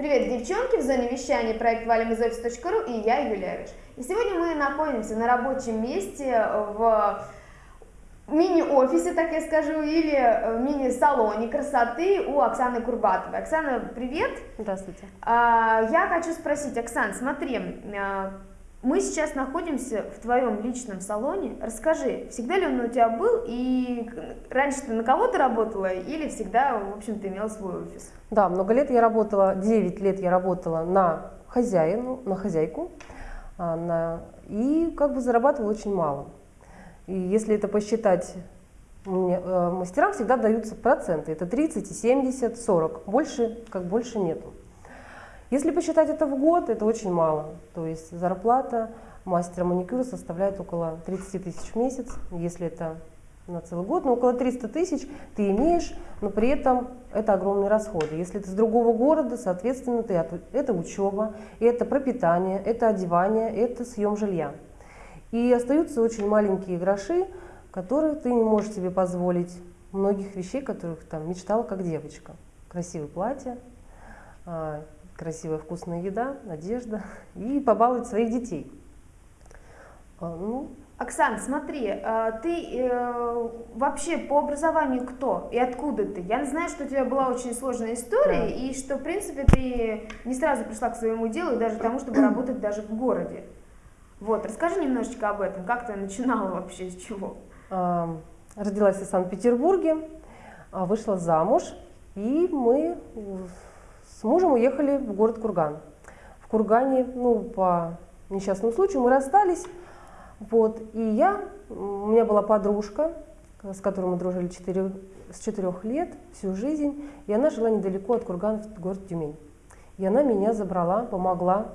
Привет, девчонки! В зоне вещания проект офис.ру и я, Юлия Рыж. И сегодня мы находимся на рабочем месте в мини-офисе, так я скажу, или мини-салоне красоты у Оксаны Курбатовой. Оксана, привет! Здравствуйте. А, я хочу спросить, Оксан, смотри, а, мы сейчас находимся в твоем личном салоне. Расскажи, всегда ли он у тебя был, и раньше ты на кого-то работала, или всегда, в общем-то, имел свой офис? Да, много лет я работала, 9 лет я работала на хозяину, на хозяйку, а, на, и как бы зарабатывала очень мало. И если это посчитать, мне, э, мастерам всегда даются проценты, это 30, 70, 40, больше, как больше нету. Если посчитать это в год, это очень мало. То есть зарплата мастера маникюра составляет около 30 тысяч в месяц, если это на целый год, но около 300 тысяч ты имеешь, но при этом это огромные расходы. Если ты с другого города, соответственно, ты, это учеба, это пропитание, это одевание, это съем жилья. И остаются очень маленькие гроши, которые ты не можешь себе позволить многих вещей, которых там мечтала как девочка. Красивое платье, а, красивая вкусная еда, одежда и побаловать своих детей. А, ну, Оксан, смотри, а, ты э, вообще по образованию кто и откуда ты? Я знаю, что у тебя была очень сложная история, да. и что, в принципе, ты не сразу пришла к своему делу, и даже к тому, чтобы работать даже в городе. Вот, расскажи немножечко об этом, как ты начинала вообще, с чего? Родилась в Санкт-Петербурге, вышла замуж, и мы с мужем уехали в город Курган. В Кургане, ну, по несчастному случаю мы расстались. Вот, и я, у меня была подружка, с которой мы дружили 4, с 4 лет, всю жизнь, и она жила недалеко от Кургана, в город Тюмень. И она меня забрала, помогла,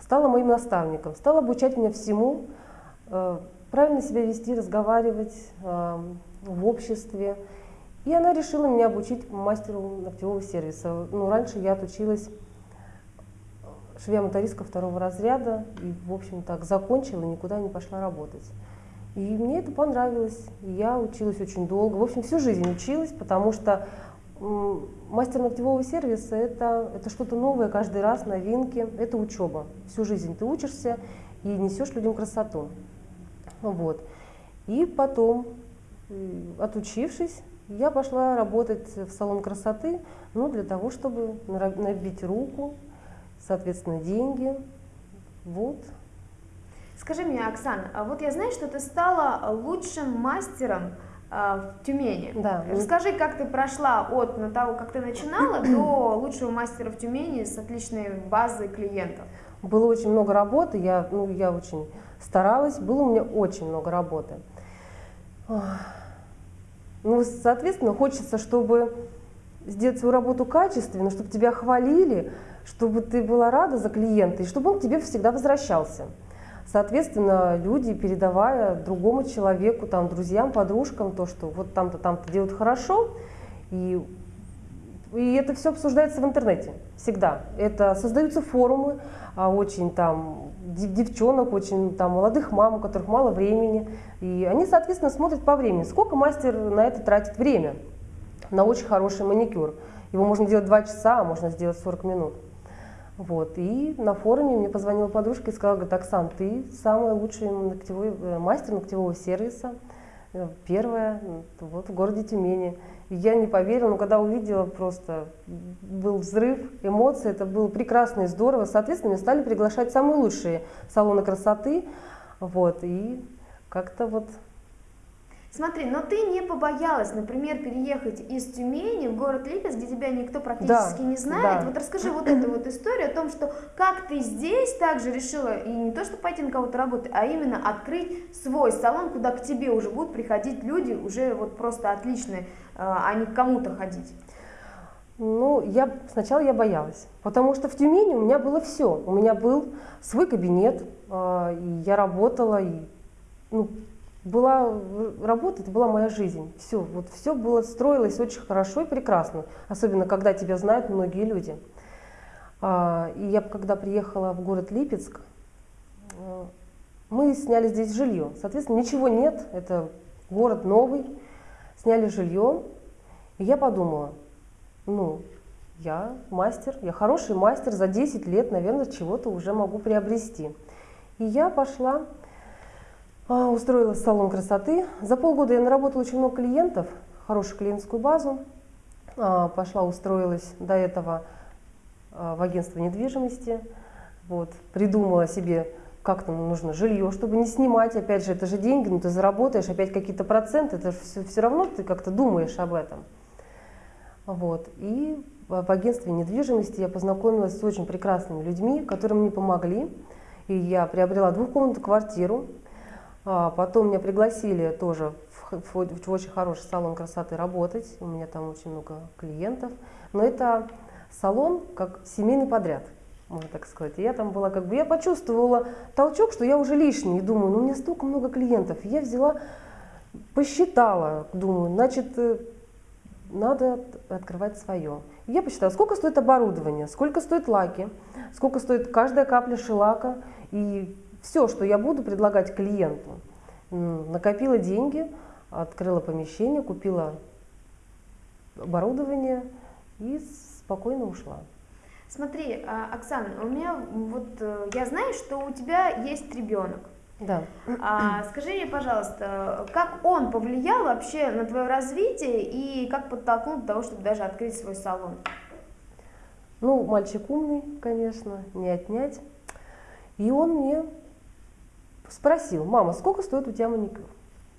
стала моим наставником, стала обучать меня всему, э, правильно себя вести, разговаривать э, в обществе. И она решила меня обучить мастеру ногтевого сервиса. Ну, раньше я отучилась швея-мотористка второго разряда и, в общем, так закончила, никуда не пошла работать. И мне это понравилось. Я училась очень долго. В общем, всю жизнь училась, потому что мастер ногтевого сервиса это, это что-то новое каждый раз, новинки. Это учеба. Всю жизнь ты учишься и несешь людям красоту. Вот. И потом, отучившись, я пошла работать в салон красоты, ну, для того, чтобы набить руку, соответственно, деньги. Вот. Скажи мне, Оксана, а вот я знаю, что ты стала лучшим мастером а, в Тюмени. Да. Расскажи, как ты прошла от того, как ты начинала, до лучшего мастера в Тюмени с отличной базой клиентов. Было очень много работы, я, ну, я очень старалась, было у меня очень много работы. Ну, соответственно, хочется, чтобы сделать свою работу качественно, чтобы тебя хвалили, чтобы ты была рада за клиента, и чтобы он к тебе всегда возвращался. Соответственно, люди, передавая другому человеку, там, друзьям, подружкам, то, что вот там-то, там-то делают хорошо, и, и это все обсуждается в интернете всегда. Это создаются форумы, а очень там девчонок, очень там молодых мам, у которых мало времени. И они, соответственно, смотрят по времени, сколько мастер на это тратит время, на очень хороший маникюр. Его можно делать 2 часа, а можно сделать 40 минут. Вот. И на форуме мне позвонила подружка и сказала, говорит, Оксан, ты самый лучший ногтевой, э, мастер ногтевого сервиса, первая вот, в городе Тюмени. Я не поверила, но когда увидела, просто был взрыв эмоций, это было прекрасно и здорово. Соответственно, меня стали приглашать самые лучшие салоны красоты. Вот, и как-то вот Смотри, но ты не побоялась, например, переехать из Тюмени в город Липецк, где тебя никто практически да, не знает. Да. Вот расскажи вот эту вот историю о том, что как ты здесь также решила, и не то, что пойти на кого-то работать, а именно открыть свой салон, куда к тебе уже будут приходить люди, уже вот просто отличные, а, а не к кому-то ходить. Ну, я, сначала я боялась, потому что в Тюмени у меня было все. У меня был свой кабинет, а, и я работала, и ну, была работа, это была моя жизнь. Все, вот все было, строилось очень хорошо и прекрасно, особенно когда тебя знают многие люди. А, и я когда приехала в город Липецк, э, мы сняли здесь жилье. Соответственно, ничего нет, это город новый, сняли жилье. И я подумала, ну, я мастер, я хороший мастер, за 10 лет, наверное, чего-то уже могу приобрести. И я пошла, а, устроилась в салон красоты. За полгода я наработала очень много клиентов, хорошую клиентскую базу. А, пошла, устроилась до этого а, в агентство недвижимости. Вот, придумала себе, как там нужно жилье, чтобы не снимать. Опять же, это же деньги, но ну, ты заработаешь опять какие-то проценты, это все, все равно ты как-то думаешь об этом. Вот. И в агентстве недвижимости я познакомилась с очень прекрасными людьми, которые мне помогли. И я приобрела двухкомнатную квартиру. А потом меня пригласили тоже в, в, в очень хороший салон красоты работать. У меня там очень много клиентов. Но это салон как семейный подряд, можно так сказать. И я там была как бы, я почувствовала толчок, что я уже лишний. И думаю, ну у меня столько много клиентов. И я взяла, посчитала, думаю, значит, э, надо открывать свое. Я посчитала, сколько стоит оборудование, сколько стоит лаки, сколько стоит каждая капля шелака и все, что я буду предлагать клиенту. Накопила деньги, открыла помещение, купила оборудование и спокойно ушла. Смотри, а, Оксана, у меня вот э, я знаю, что у тебя есть ребенок. Да. А, скажи мне, пожалуйста, как он повлиял вообще на твое развитие и как подтолкнул до того, чтобы даже открыть свой салон? Ну, мальчик умный, конечно, не отнять. И он мне спросил, мама, сколько стоит у тебя маникюр?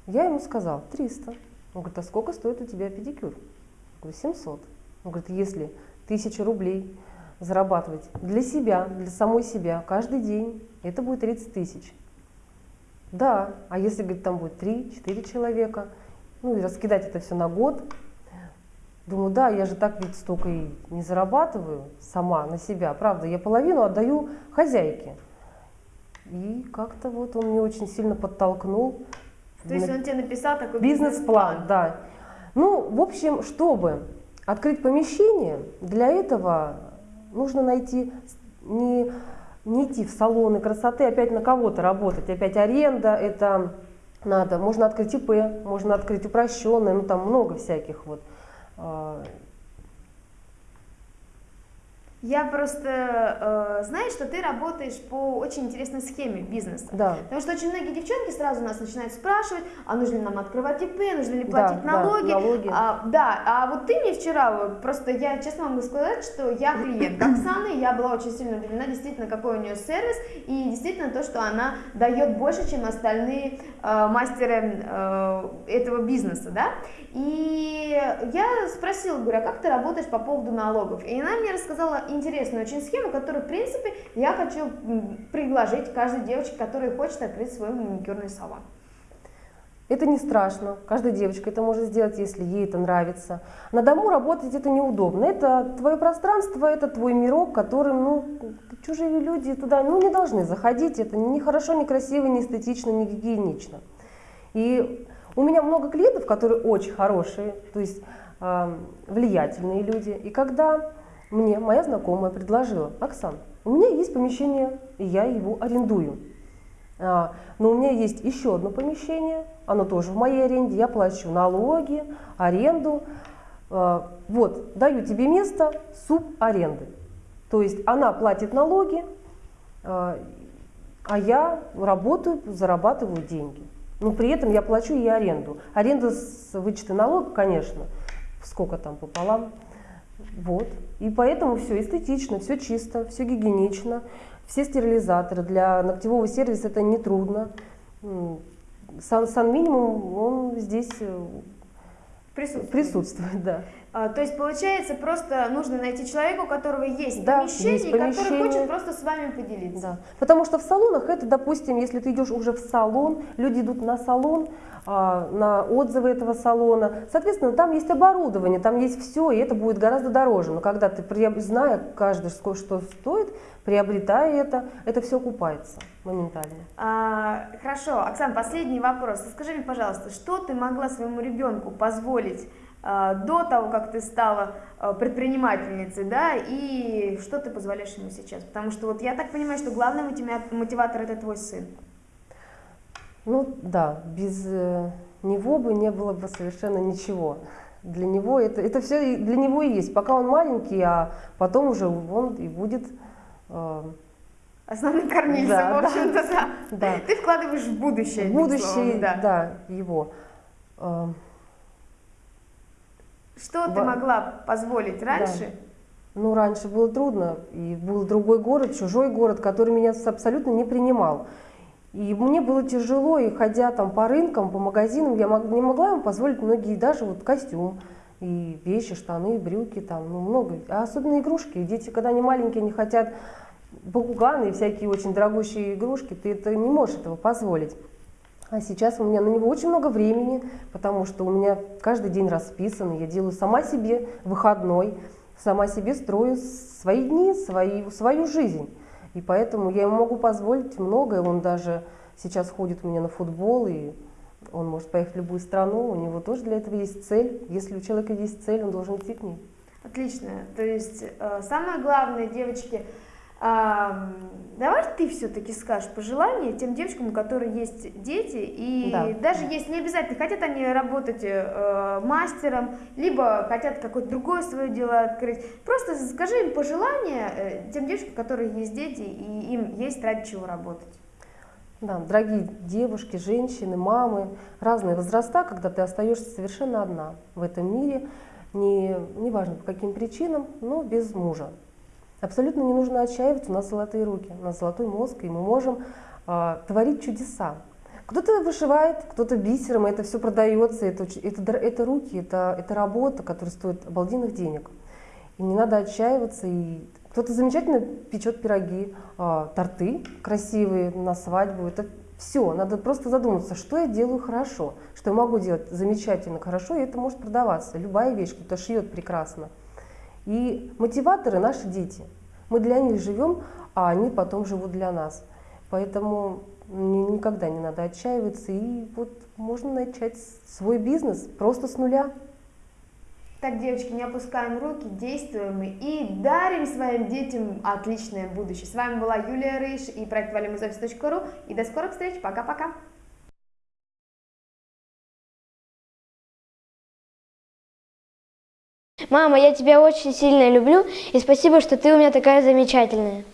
Я ему сказал, 300. Он говорит, а сколько стоит у тебя педикюр? Я говорю, 700. Он говорит, если тысячу рублей зарабатывать для себя, для самой себя каждый день, это будет 30 тысяч. Да, а если, говорит, там будет 3-4 человека, ну и раскидать это все на год, думаю, да, я же так ведь столько и не зарабатываю сама на себя, правда, я половину отдаю хозяйке. И как-то вот он меня очень сильно подтолкнул. То есть он тебе написал такой бизнес-план? Бизнес да. Ну, в общем, чтобы открыть помещение, для этого нужно найти не не идти в салоны красоты, опять на кого-то работать, опять аренда, это надо. Можно открыть ИП, можно открыть упрощенное, ну там много всяких вот а, я просто э, знаю, что ты работаешь по очень интересной схеме бизнеса. Да. Потому что очень многие девчонки сразу нас начинают спрашивать, а нужно ли нам открывать ИП, нужно ли платить да, налоги. Да, налоги. А, да, а вот ты мне вчера, просто я честно могу сказать, что я клиент Оксаны, я была очень сильно удивлена, действительно, какой у нее сервис, и действительно то, что она дает больше, чем остальные э, мастеры э, этого бизнеса, да. И я спросила, говорю, а как ты работаешь по поводу налогов? И она мне рассказала интересную очень схему, которую, в принципе, я хочу предложить каждой девочке, которая хочет открыть свой маникюрный салон. Это не страшно, каждая девочка это может сделать, если ей это нравится. На дому работать это неудобно, это твое пространство, это твой мирок, которым, ну, чужие люди туда, ну, не должны заходить, это не хорошо, не красиво, не эстетично, не гигиенично. И у меня много клиентов, которые очень хорошие, то есть э, влиятельные люди, и когда мне моя знакомая предложила, Оксан, у меня есть помещение, и я его арендую. А, но у меня есть еще одно помещение, оно тоже в моей аренде, я плачу налоги, аренду. А, вот, даю тебе место субаренды. То есть она платит налоги, а, а я работаю, зарабатываю деньги. Но при этом я плачу и аренду. Аренда с вычета налога, конечно, сколько там пополам, вот. И поэтому все эстетично, все чисто, все гигиенично, все стерилизаторы. Для ногтевого сервиса это не трудно. Сан, сан минимум, он здесь э, присутствует. присутствует да. А, то есть получается просто нужно найти человека, у которого есть, да, помещение, есть помещение, который хочет просто с вами поделиться. Да. Потому что в салонах это, допустим, если ты идешь уже в салон, люди идут на салон, а, на отзывы этого салона. Соответственно, там есть оборудование, там есть все, и это будет гораздо дороже. Но когда ты, зная каждый, что стоит, приобретая это, это все окупается моментально. А, хорошо, Оксана, последний вопрос. Скажи мне, пожалуйста, что ты могла своему ребенку позволить до того, как ты стала а, предпринимательницей, да, и что ты позволяешь ему сейчас? Потому что вот я так понимаю, что главный мотиватор это твой сын. Ну да, без э, него бы не было бы совершенно ничего. Для него это, это все для него и есть. Пока он маленький, а потом уже он и будет... Э, Основным кормильцем, да, в общем-то, да. да. Ты вкладываешь в будущее. В будущее, словом, да. да, его. Что в... ты могла позволить раньше? Да. Ну, раньше было трудно, и был другой город, чужой город, который меня абсолютно не принимал. И мне было тяжело, и ходя там по рынкам, по магазинам, я не могла ему позволить многие, даже вот костюм, и вещи, штаны, брюки, там, ну, много. А особенно игрушки. Дети, когда они маленькие, они хотят бакуганы и всякие очень дорогущие игрушки, ты это не можешь этого позволить. А сейчас у меня на него очень много времени, потому что у меня каждый день расписан, я делаю сама себе выходной, сама себе строю свои дни, свои, свою жизнь. И поэтому я ему могу позволить многое. Он даже сейчас ходит у меня на футбол, и он может поехать в любую страну. У него тоже для этого есть цель. Если у человека есть цель, он должен идти к ней. Отлично. То есть э, самое главное, девочки, а, давай ты все-таки скажешь пожелания тем девочкам, у которых есть дети, и да. даже если не обязательно хотят они работать э, мастером, либо хотят какое-то другое свое дело открыть, просто скажи им пожелания э, тем девочкам, у которых есть дети, и им есть ради чего работать. Да, дорогие девушки, женщины, мамы, разные возраста, когда ты остаешься совершенно одна в этом мире, не, неважно по каким причинам, но без мужа. Абсолютно не нужно отчаиваться, у нас золотые руки, у нас золотой мозг, и мы можем э, творить чудеса. Кто-то вышивает, кто-то бисером, это все продается, это, это, это руки, это, это работа, которая стоит обалденных денег. И не надо отчаиваться. И кто-то замечательно печет пироги, э, торты красивые на свадьбу. Это все, надо просто задуматься, что я делаю хорошо, что я могу делать замечательно хорошо, и это может продаваться. Любая вещь, кто-то шьет прекрасно. И мотиваторы наши дети. Мы для них живем, а они потом живут для нас. Поэтому никогда не надо отчаиваться, и вот можно начать свой бизнес просто с нуля. Так, девочки, не опускаем руки, действуем и дарим своим детям отличное будущее. С вами была Юлия Рыж и проект valimuzoffice.ru. И до скорых встреч. Пока-пока. Мама, я тебя очень сильно люблю, и спасибо, что ты у меня такая замечательная.